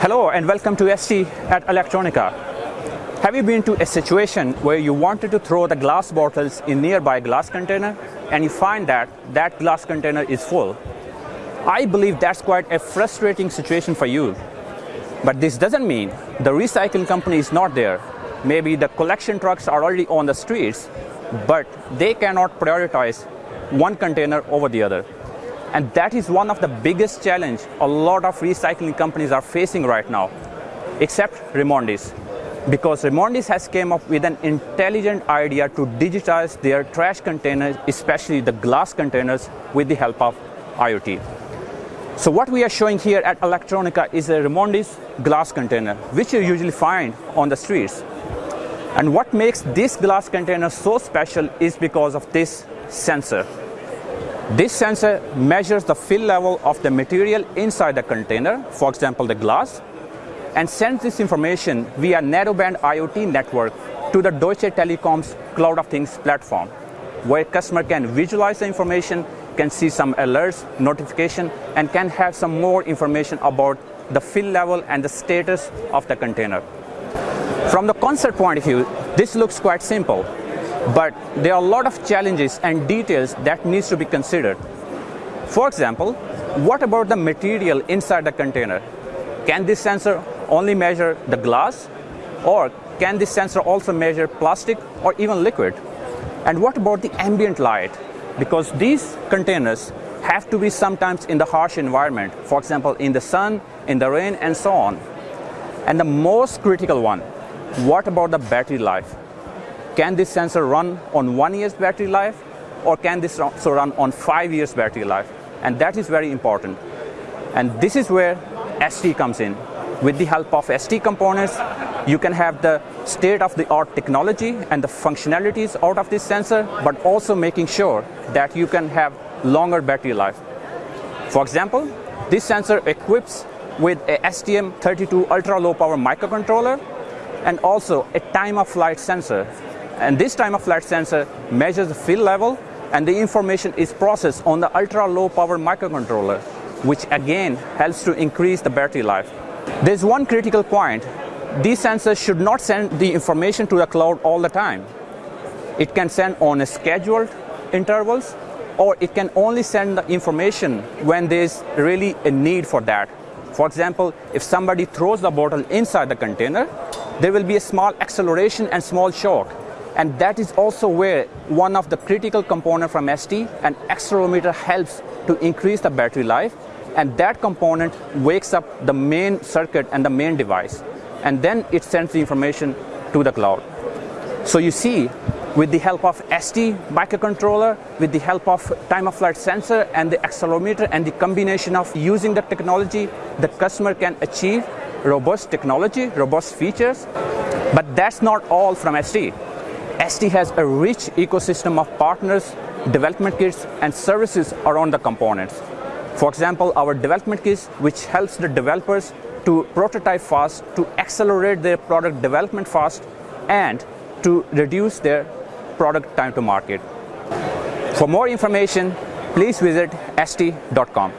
Hello and welcome to ST at Electronica. Have you been to a situation where you wanted to throw the glass bottles in nearby glass container and you find that that glass container is full? I believe that's quite a frustrating situation for you. But this doesn't mean the recycling company is not there. Maybe the collection trucks are already on the streets, but they cannot prioritize one container over the other. And that is one of the biggest challenge a lot of recycling companies are facing right now, except Remondis. Because Remondis has came up with an intelligent idea to digitize their trash containers, especially the glass containers, with the help of IoT. So what we are showing here at Electronica is a Remondis glass container, which you usually find on the streets. And what makes this glass container so special is because of this sensor. This sensor measures the fill level of the material inside the container, for example the glass, and sends this information via narrowband IoT network to the Deutsche Telekom's Cloud of Things platform, where customer can visualize the information, can see some alerts, notification, and can have some more information about the fill level and the status of the container. From the concept point of view, this looks quite simple. But there are a lot of challenges and details that needs to be considered. For example, what about the material inside the container? Can this sensor only measure the glass or can this sensor also measure plastic or even liquid? And what about the ambient light? Because these containers have to be sometimes in the harsh environment, for example, in the sun, in the rain, and so on. And the most critical one, what about the battery life? Can this sensor run on one year's battery life or can this also run on five years battery life? And that is very important. And this is where ST comes in. With the help of ST components, you can have the state-of-the-art technology and the functionalities out of this sensor, but also making sure that you can have longer battery life. For example, this sensor equips with a STM32 ultra-low power microcontroller and also a time-of-flight sensor and this time of flight sensor measures the fill level and the information is processed on the ultra low power microcontroller, which again helps to increase the battery life. There's one critical point. These sensors should not send the information to the cloud all the time. It can send on a scheduled intervals or it can only send the information when there's really a need for that. For example, if somebody throws the bottle inside the container, there will be a small acceleration and small shock and that is also where one of the critical component from ST, an accelerometer helps to increase the battery life. And that component wakes up the main circuit and the main device. And then it sends the information to the cloud. So you see, with the help of ST microcontroller, with the help of time of flight sensor and the accelerometer and the combination of using the technology, the customer can achieve robust technology, robust features. But that's not all from ST. ST has a rich ecosystem of partners, development kits, and services around the components. For example, our development kits, which helps the developers to prototype fast, to accelerate their product development fast, and to reduce their product time to market. For more information, please visit st.com.